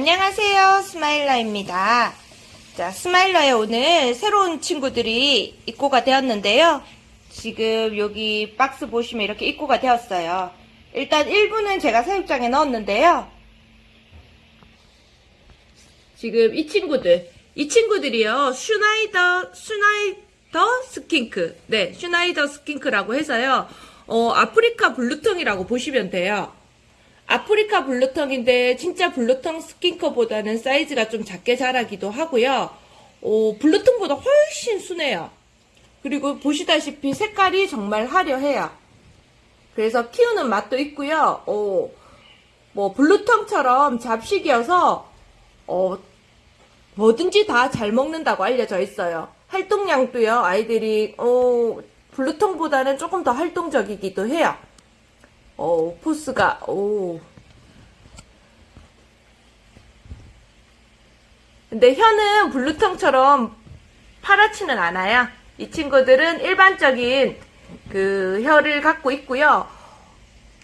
안녕하세요. 스마일러입니다. 자, 스마일러에 오늘 새로운 친구들이 입고가 되었는데요. 지금 여기 박스 보시면 이렇게 입고가 되었어요. 일단 일부는 제가 사육장에 넣었는데요. 지금 이 친구들, 이 친구들이요. 슈나이더, 슈나이더 스킨크. 네, 슈나이더 스킨크라고 해서요. 어, 아프리카 블루텅이라고 보시면 돼요. 아프리카 블루텅인데 진짜 블루텅 스킨크보다는 사이즈가 좀 작게 자라기도 하고요. 어, 블루텅보다 훨씬 순해요. 그리고 보시다시피 색깔이 정말 화려해요. 그래서 키우는 맛도 있고요. 어, 뭐 블루텅처럼 잡식이어서 어, 뭐든지 다 잘 먹는다고 알려져 있어요. 활동량도요. 아이들이 어, 블루텅보다는 조금 더 활동적이기도 해요. 어, 포스가, 오. 근데 혀는 블루텅처럼 파랗지는 않아요. 이 친구들은 일반적인 그 혀를 갖고 있고요.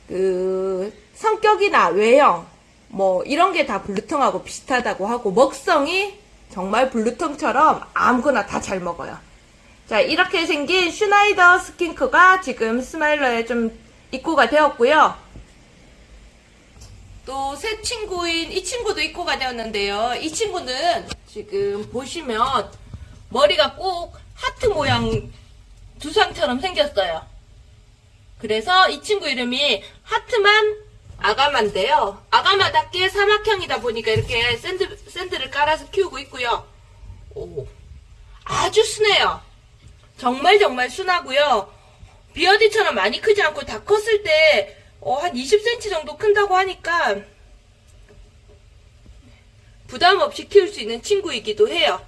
그 성격이나 외형, 뭐 이런 게 다 블루텅하고 비슷하다고 하고 먹성이 정말 블루텅처럼 아무거나 다 잘 먹어요. 자, 이렇게 생긴 슈나이더 스킨크가 지금 스마일러에 좀 입고가 되었고요. 또 새 친구인 이 친구도 입고가 되었는데요. 이 친구는 지금 보시면 머리가 꼭 하트 모양 두상처럼 생겼어요. 그래서 이 친구 이름이 하트만 아가마인데요. 아가마답게 사막형이다 보니까 이렇게 샌드, 샌드를 깔아서 키우고 있고요. 오, 아주 순해요. 정말 정말 순하고요. 비어디처럼 많이 크지 않고 다 컸을 때, 어, 한 20cm 정도 큰다고 하니까, 부담 없이 키울 수 있는 친구이기도 해요.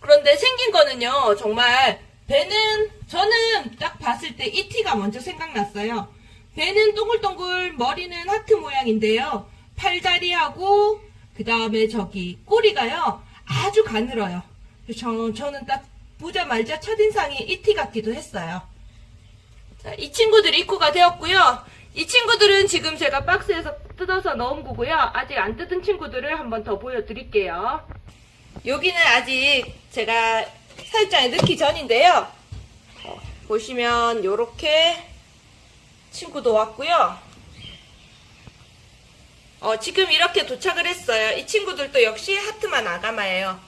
그런데 생긴 거는요, 정말, 배는, 저는 딱 봤을 때 이티가 먼저 생각났어요. 배는 동글동글, 머리는 하트 모양인데요. 팔다리하고, 그 다음에 저기, 꼬리가요, 아주 가늘어요. 저, 저는 딱 보자마자 첫인상이 이티 같기도 했어요. 자, 이 친구들이 입고가 되었고요. 이 친구들은 지금 제가 박스에서 뜯어서 넣은 거고요. 아직 안 뜯은 친구들을 한번 더 보여드릴게요. 여기는 아직 제가 사육장에 넣기 전인데요. 어, 보시면 이렇게 친구도 왔고요. 어, 지금 이렇게 도착을 했어요. 이 친구들도 역시 하트만 아가마예요.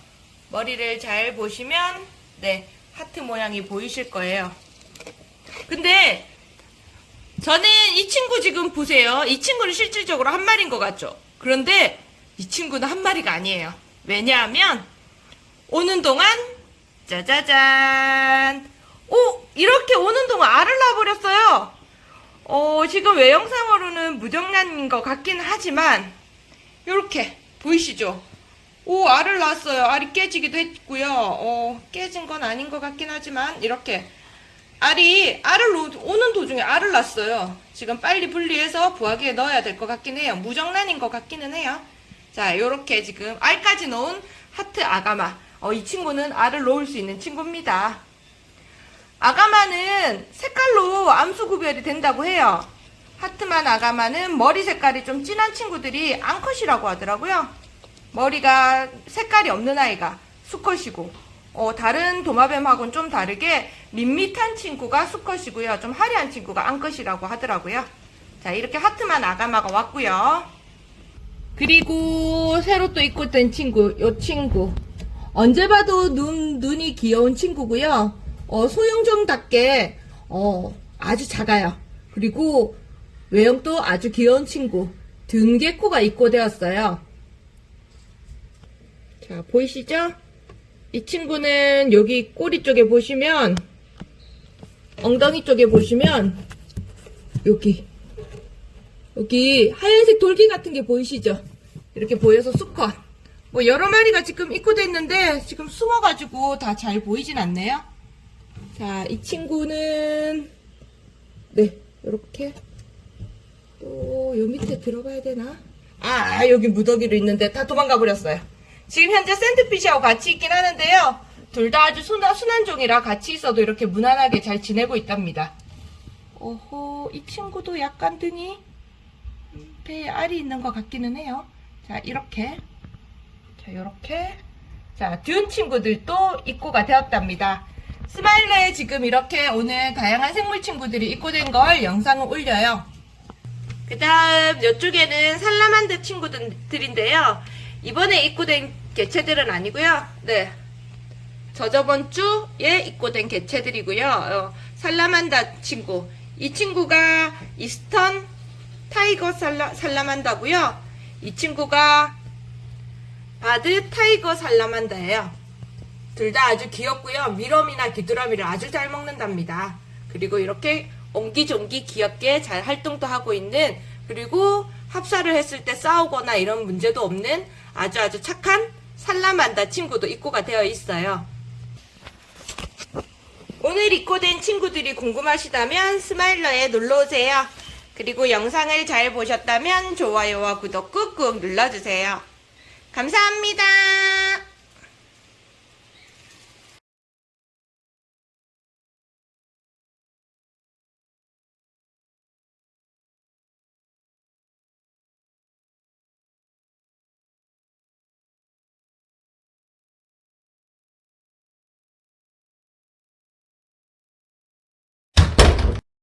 머리를 잘 보시면 네 하트 모양이 보이실 거예요. 근데 저는 이 친구 지금 보세요. 이 친구는 실질적으로 한 마리인 것 같죠? 그런데 이 친구는 한 마리가 아니에요. 왜냐하면 오는 동안 짜자잔 오 이렇게 오는 동안 알을 낳아버렸어요. 어, 지금 외형상으로는 무정란인 것 같긴 하지만 이렇게 보이시죠? 오 알을 낳았어요. 알이 깨지기도 했고요. 어, 깨진 건 아닌 것 같긴 하지만 이렇게 알이 알을 놓- 오는 도중에 알을 낳았어요. 지금 빨리 분리해서 부화기에 넣어야 될 것 같긴 해요. 무정란인 것 같기는 해요. 자, 요렇게 지금 알까지 넣은 하트 아가마. 어, 이 친구는 알을 놓을 수 있는 친구입니다. 아가마는 색깔로 암수 구별이 된다고 해요. 하트만 아가마는 머리 색깔이 좀 진한 친구들이 앙컷이라고 하더라고요. 머리가 색깔이 없는 아이가 수컷이고 어, 다른 도마뱀하고는 좀 다르게 밋밋한 친구가 수컷이고요. 좀 화려한 친구가 암컷이라고 하더라고요. 자 이렇게 하트만 아가마가 왔고요. 그리고 새로 또 입고 된 친구 요 친구 언제 봐도 눈, 눈이 귀여운 친구고요. 어, 소형종답게 어, 아주 작아요. 그리고 외형도 아주 귀여운 친구 등개코가 입고 되었어요. 자, 보이시죠? 이 친구는 여기 꼬리 쪽에 보시면 엉덩이 쪽에 보시면 여기 여기 하얀색 돌기 같은 게 보이시죠? 이렇게 보여서 수컷 뭐 여러 마리가 지금 입고돼 있는데 지금 숨어가지고 다 잘 보이진 않네요. 자, 이 친구는 네, 이렇게 또 요 밑에 들어가야 되나? 아, 여기 무더기로 있는데 다 도망가 버렸어요. 지금 현재 샌드피쉬하고 같이 있긴 하는데요. 둘 다 아주 순한, 순한 종이라 같이 있어도 이렇게 무난하게 잘 지내고 있답니다. 오호, 이 친구도 약간 등이 음, 배에 알이 있는 것 같기는 해요. 자, 이렇게 자, 요렇게. 자, 듄 친구들도 입고가 되었답니다. 스마일러에 지금 이렇게 오늘 다양한 생물 친구들이 입고된 걸 영상을 올려요. 그 다음 이쪽에는 살라만드 친구들인데요. 이번에 입고된 개체들은 아니고요. 네. 저저번 주에 입고된 개체들이고요. 어, 살라만다 친구. 이 친구가 이스턴 타이거 살라, 살라만다고요. 이 친구가 바드 타이거 살라만다예요. 둘 다 아주 귀엽고요. 밀웜이나 귀뚜라미를 아주 잘 먹는답니다. 그리고 이렇게 옹기종기 귀엽게 잘 활동도 하고 있는 그리고 합사를 했을 때 싸우거나 이런 문제도 없는 아주 아주 착한 살라만다 친구도 입고가 되어 있어요. 오늘 입고된 친구들이 궁금하시다면 스마일러에 놀러오세요. 그리고 영상을 잘 보셨다면 좋아요와 구독 꾹꾹 눌러주세요. 감사합니다.